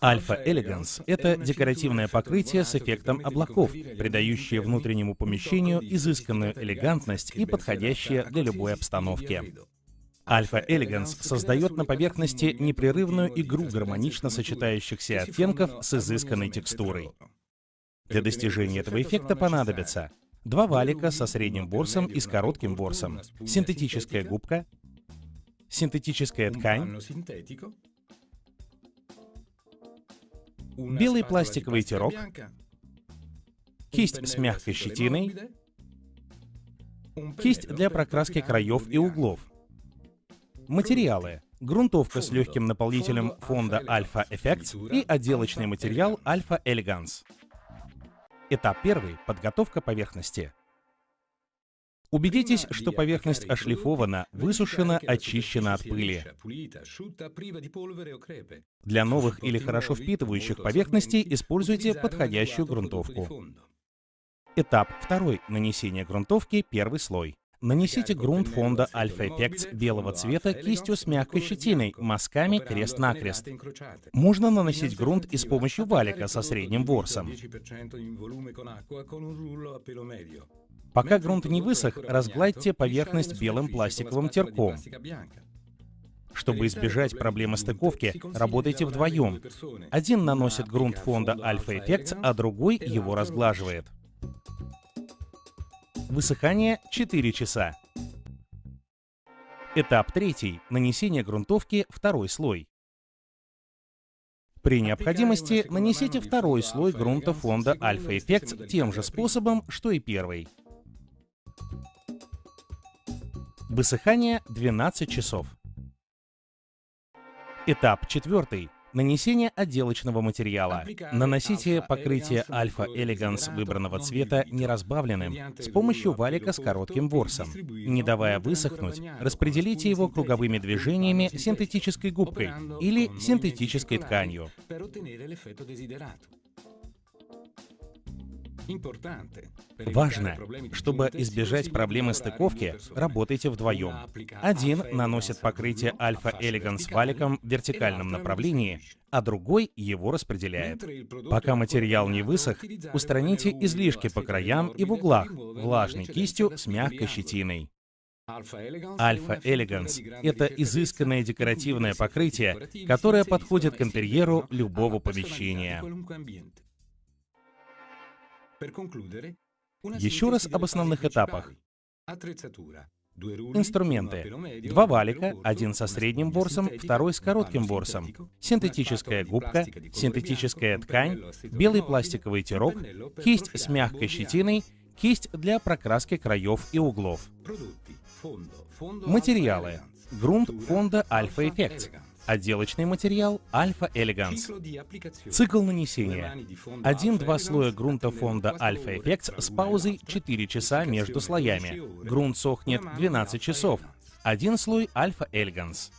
Alpha Elegance — это декоративное покрытие с эффектом облаков, придающее внутреннему помещению изысканную элегантность и подходящее для любой обстановки. Alpha Elegance создает на поверхности непрерывную игру гармонично сочетающихся оттенков с изысканной текстурой. Для достижения этого эффекта понадобится два валика со средним ворсом и с коротким ворсом, синтетическая губка, синтетическая ткань, белый пластиковый тирок, кисть с мягкой щетиной, кисть для прокраски краев и углов, материалы, грунтовка с легким наполнителем фонда Alpha Effects и отделочный материал Alpha Elegance. Этап первый — подготовка поверхности. Убедитесь, что поверхность ошлифована, высушена, очищена от пыли. Для новых или хорошо впитывающих поверхностей используйте подходящую грунтовку. Этап второй — нанесение грунтовки, первый слой. Нанесите грунт фонда Alpha Effects белого цвета кистью с мягкой щетиной, мазками крест-накрест. Можно наносить грунт и с помощью валика со средним ворсом. Пока грунт не высох, разгладьте поверхность белым пластиковым терком. Чтобы избежать проблемы стыковки, работайте вдвоем. Один наносит грунт фонда Alpha Effects, а другой его разглаживает. Высыхание 4 часа. Этап третий. Нанесение грунтовки второй слой. При необходимости нанесите второй слой грунта фонда Alpha Effects тем же способом, что и первый. Высыхание 12 часов. Этап четвертый. Нанесение отделочного материала. Наносите покрытие Alpha Elegance выбранного цвета неразбавленным с помощью валика с коротким ворсом. Не давая высохнуть, распределите его круговыми движениями синтетической губкой или синтетической тканью. Важно, чтобы избежать проблемы стыковки, работайте вдвоем. Один наносит покрытие Alpha Elegance валиком в вертикальном направлении, а другой его распределяет. Пока материал не высох, устраните излишки по краям и в углах влажной кистью с мягкой щетиной. Alpha Elegance — это изысканное декоративное покрытие, которое подходит к интерьеру любого помещения. Еще раз об основных этапах. Инструменты. Два валика, один со средним ворсом, второй с коротким ворсом. Синтетическая губка, синтетическая ткань, белый пластиковый тирок, кисть с мягкой щетиной, кисть для прокраски краев и углов. Материалы. Грунт фонда Alpha Effects. Отделочный материал Alpha Elegance. Цикл нанесения. Один-два слоя грунта фонда Alpha Effects с паузой 4 часа между слоями. Грунт сохнет 12 часов. Один слой Alpha Elegance.